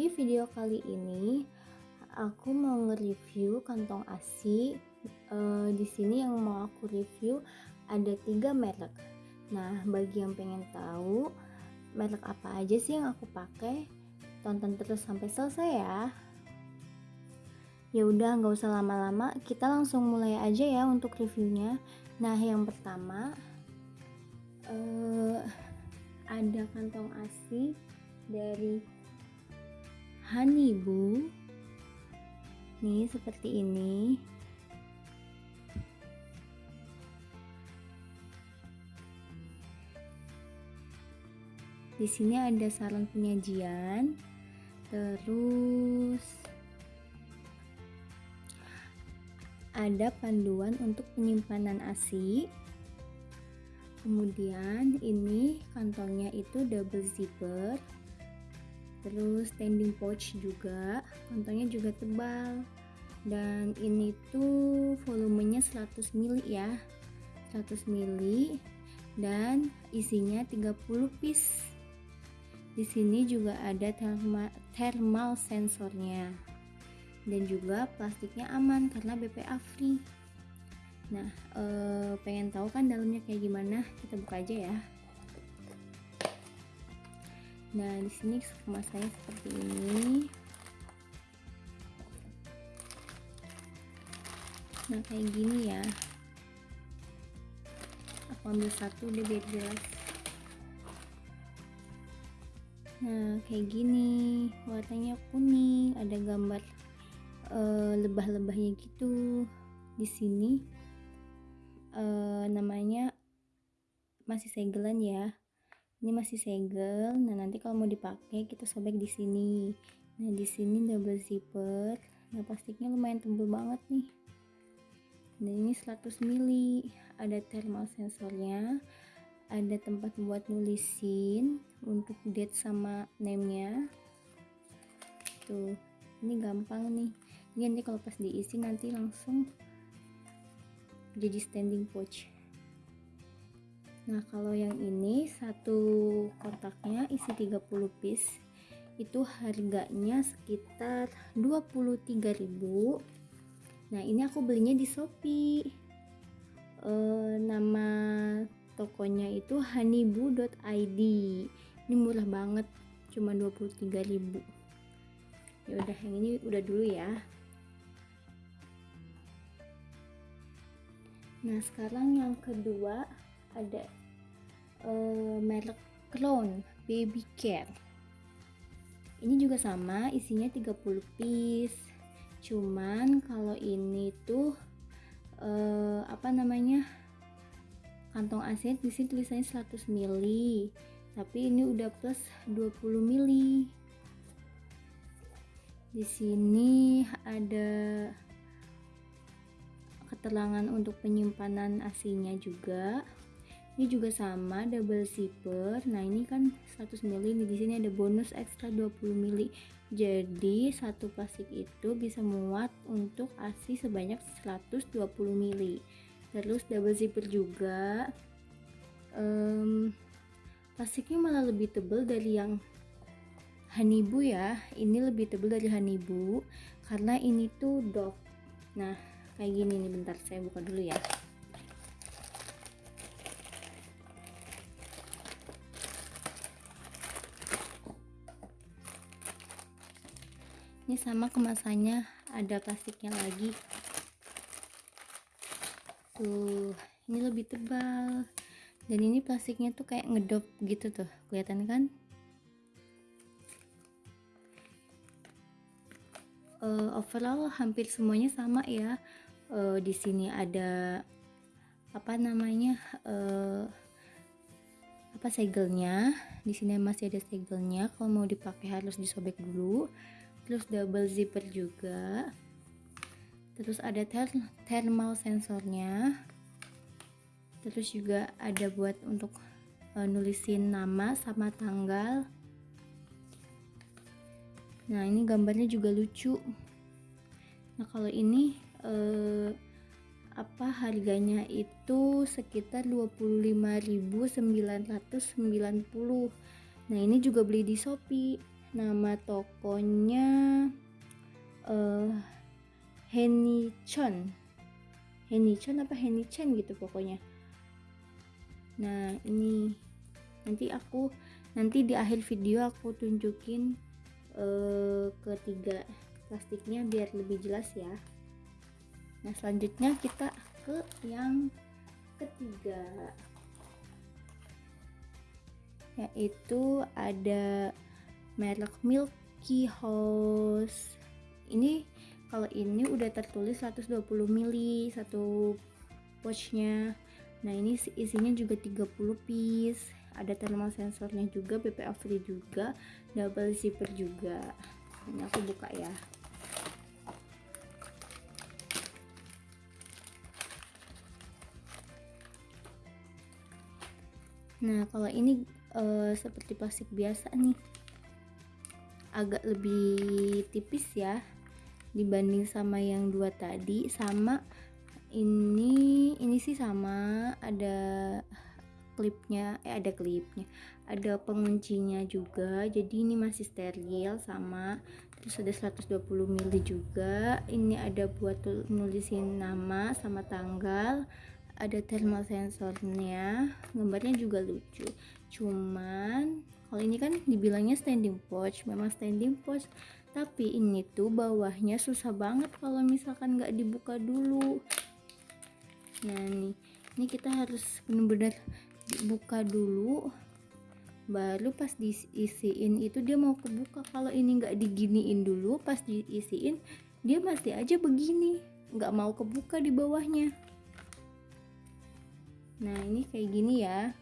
Jadi video kali ini aku mau nge-review kantong ASI. Uh, di sini yang mau aku review ada tiga merek. Nah, bagi yang pengen tahu merek apa aja sih yang aku pakai, tonton terus sampai selesai ya. Ya udah, nggak usah lama-lama, kita langsung mulai aja ya untuk reviewnya. Nah, yang pertama uh, ada kantong ASI dari Honeybu nih seperti ini. Di sini ada saran penyajian. Terus ada panduan untuk penyimpanan ASI kemudian ini kantongnya itu double zipper terus standing pouch juga kantongnya juga tebal. Dan ini tuh volumenya 100 ml ya 100 ml dan isinya 30 piece. Di sini juga ada thermal, thermal sensornya. Dan juga plastiknya aman karena BPA free. Nah eh, pengen tahu kan dalamnya kayak gimana? Kita buka aja ya Nah, di sini kemasannya seperti ini. Nah, kayak gini ya. Aku ambil satu deh biar jelas. Nah, kayak gini. Warnanya kuning, ada gambar uh, lebah-lebahnya gitu. Di sini uh, namanya masih segelan ya ini masih segel nah nanti kalau mau dipakai kita sobek di sini. Nah di sini double zipper. Nah plastiknya lumayan tebal banget nih. Dan ini 100 mili. Ada thermal sensornya. Ada tempat buat nulisin untuk date sama name nya tuh ini gampang nih. Ini nanti kalau pas diisi nanti langsung jadi standing pouch Nah, kalau yang ini satu kotaknya isi 30 piece itu harganya sekitar 23.000. Nah, ini aku belinya di Shopee. E, nama tokonya itu honeybu.id. Ini murah banget, cuma 23.000. Ya udah, yang ini udah dulu ya. Nah, sekarang yang kedua ada uh, merek clone baby care ini juga sama isinya 30 piece. Cuman kalau ini tuh uh, apa namanya kantong asin di sini tulisannya 100 ml tapi ini udah plus 20 ml di sini ada keterangan untuk penyimpanan asinya juga ini juga sama double zipper. Nah ini kan 100 ml di sini ada bonus ekstra 20 ml jadi satu plastik itu bisa muat untuk ASI sebanyak 120 ml terus double zipper juga. Um, plastiknya malah lebih tebal dari yang Hanibu ya. Ini lebih tebal dari Hanibu karena ini tuh dog nah kayak gini nih bentar saya buka dulu ya ini sama kemasannya ada plastiknya lagi. Tuh ini lebih tebal. Dan ini plastiknya tuh kayak ngedop gitu tuh kelihatan kan? Uh, overall hampir semuanya sama ya. Uh, di sini ada apa namanya uh, apa segelnya. Di sini masih ada segelnya kalau mau dipakai harus disobek dulu terus double zipper juga. Terus ada ther thermal sensornya. Terus juga ada buat untuk uh, nulisin nama sama tanggal. Nah ini gambarnya juga lucu. Nah kalau ini uh, apa harganya itu sekitar 25.990 nah ini juga beli di Shopee nama tokonya uh, Henichon Henichon apa Henichan gitu pokoknya. Nah ini nanti aku nanti di akhir video aku tunjukin uh, ketiga plastiknya biar lebih jelas ya. Nah selanjutnya kita ke yang ketiga. Yaitu ada merek Milky House. Ini kalau ini udah tertulis 120 ml satu pouchnya. Nah ini isinya juga 30 piece. Ada thermal sensornya juga BPA free juga double zipper juga. Ini aku buka ya. Nah kalau ini uh, seperti plastik biasa nih agak lebih tipis ya dibanding sama yang dua tadi. Sama ini ini sih sama. Ada klipnya eh ada klipnya. Ada penguncinya juga. Jadi ini masih steril sama. Terus ada 120 ml juga. Ini ada buat nulisin nama sama tanggal. Ada thermal sensornya. Gambarnya juga lucu. Cuman kalau ini kan dibilangnya standing pouch memang standing pouch tapi ini tuh bawahnya susah banget kalau misalkan nggak dibuka dulu. Nah nih ini kita harus bener-bener buka dulu. Baru pas diisiin itu dia mau kebuka. Kalau ini nggak diginiin dulu pas diisiin dia masih aja begini. Nggak mau kebuka di bawahnya. Nah ini kayak gini ya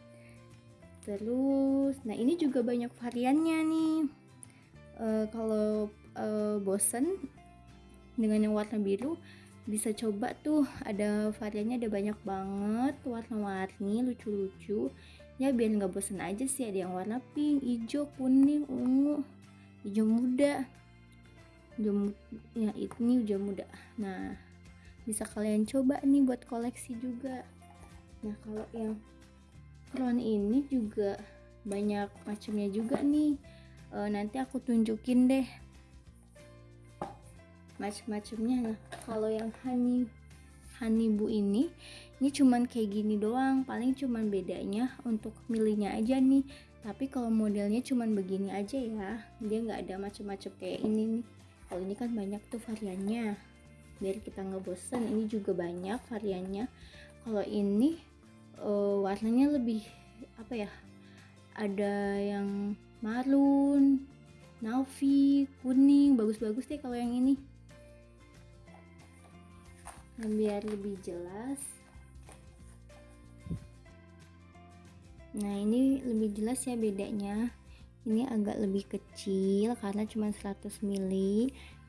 terus nah ini juga banyak variannya nih. E, kalau e, bosen dengan yang warna biru bisa coba tuh. Ada variannya ada banyak banget. Warna-warni lucu-lucu. Ya biar nggak bosen aja sih. Ada yang warna pink hijau kuning ungu. Hijau muda. Hijau ya ini hijau muda. Nah bisa kalian coba nih buat koleksi juga. Nah kalau yang crown ini juga banyak macamnya juga nih. E, nanti aku tunjukin deh macam-macamnya nah kalau yang honey honey bu ini ini cuman kayak gini doang. Paling cuman bedanya untuk milihnya aja nih. Tapi kalau modelnya cuman begini aja ya dia nggak ada macam-macam kayak ini nih. Kalau ini kan banyak tuh variannya. Biar kita nggak bosan ini juga banyak variannya. Kalau ini uh, warnanya lebih apa ya ada yang marun navy kuning bagus-bagus deh kalau yang ini. Dan biar lebih jelas. Nah ini lebih jelas ya bedanya. Ini agak lebih kecil karena cuma 100 ml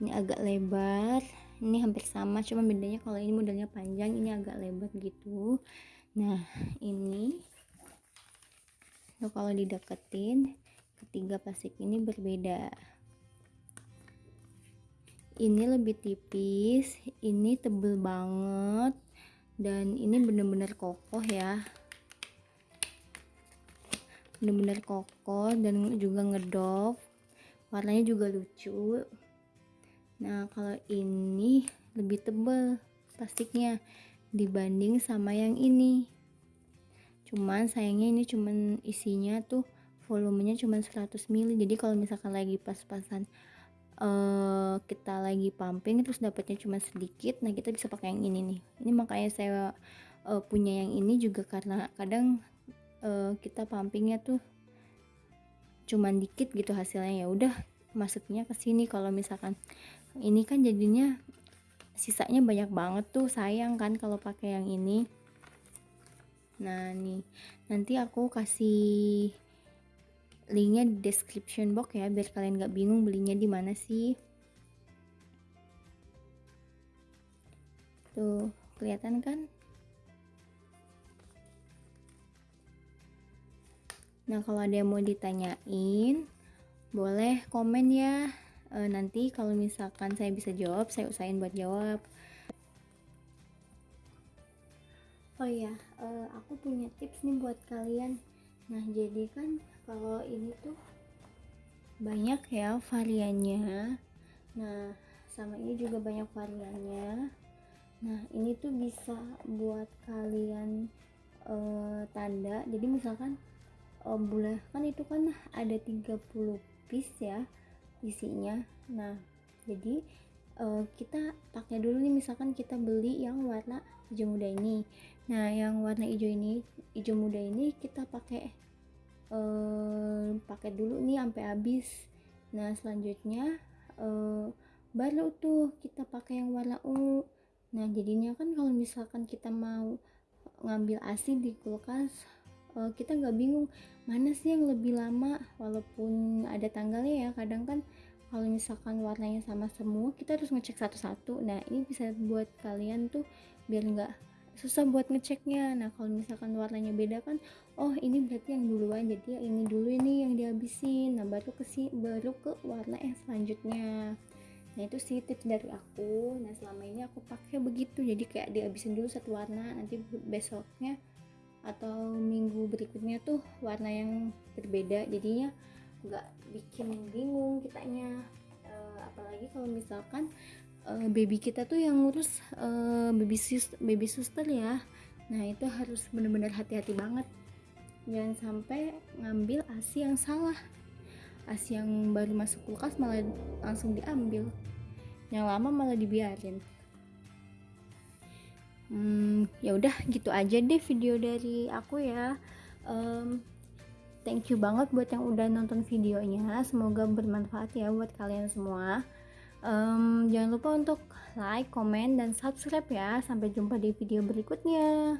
ini agak lebar. Ini hampir sama cuma bedanya kalau ini modelnya panjang ini agak lebar gitu nah ini so, kalau dideketin ketiga plastik ini berbeda. Ini lebih tipis ini tebel banget dan ini bener-bener kokoh ya. Bener-bener kokoh dan juga ngedop. Warnanya juga lucu. Nah kalau ini lebih tebel plastiknya dibanding sama yang ini. Cuman sayangnya ini cuman isinya tuh volumenya cuma 100 ml jadi kalau misalkan lagi pas-pasan uh, kita lagi pumping terus dapatnya cuma sedikit nah kita bisa pakai yang ini nih. Ini makanya saya uh, punya yang ini juga karena kadang uh, kita pumpingnya tuh cuman dikit gitu hasilnya. Ya udah masuknya ke sini. Kalau misalkan ini kan jadinya sisanya banyak banget tuh sayang kan kalau pakai yang ini. Nah nih. Nanti aku kasih linknya di description box ya biar kalian gak bingung belinya di mana sih. Tuh kelihatan kan? Nah kalau ada yang mau ditanyain boleh komen ya e, nanti kalau misalkan saya bisa jawab saya usahain buat jawab. Oh ya e, aku punya tips nih buat kalian. Nah jadi kan kalau ini tuh banyak ya variannya. Nah sama ini juga banyak variannya. Nah ini tuh bisa buat kalian uh, tanda. Jadi misalkan bulan kan itu kan ada 30 piece ya isinya. Nah jadi uh, kita pakai dulu nih misalkan kita beli yang warna hijau muda ini. Nah yang warna hijau ini hijau muda ini kita pakai uh, pakai dulu nih sampai habis. Nah selanjutnya uh, baru tuh kita pakai yang warna ungu. Nah jadinya kan kalau misalkan kita mau ngambil asi di kulkas uh, kita nggak bingung mana sih yang lebih lama? Walaupun ada tanggalnya ya kadang kan kalau misalkan warnanya sama semua kita harus ngecek satu-satu. Nah ini bisa buat kalian tuh biar nggak susah buat ngeceknya. Nah kalau misalkan warnanya beda kan oh ini berarti yang duluan jadi ini dulu ini yang dihabisin. Nah baru ke si baru ke warna yang selanjutnya. Nah itu sih tips dari aku. Nah selama ini aku pakai begitu. Jadi kayak dihabisin dulu satu warna nanti besoknya atau minggu berikutnya tuh warna yang berbeda. Jadinya nggak bikin bingung kitanya. E, apalagi kalau misalkan uh, baby kita tuh yang ngurus uh, baby sus baby suster ya. Nah itu harus benar-benar hati-hati banget. Jangan sampai ngambil asi yang salah. Asi yang baru masuk kulkas malah langsung diambil. Yang lama malah dibiarin hmm, ya udah gitu aja deh video dari aku ya. Um, thank you banget buat yang udah nonton videonya. Semoga bermanfaat ya buat kalian semua. Um, jangan lupa untuk like, komen, dan subscribe ya. Sampai jumpa di video berikutnya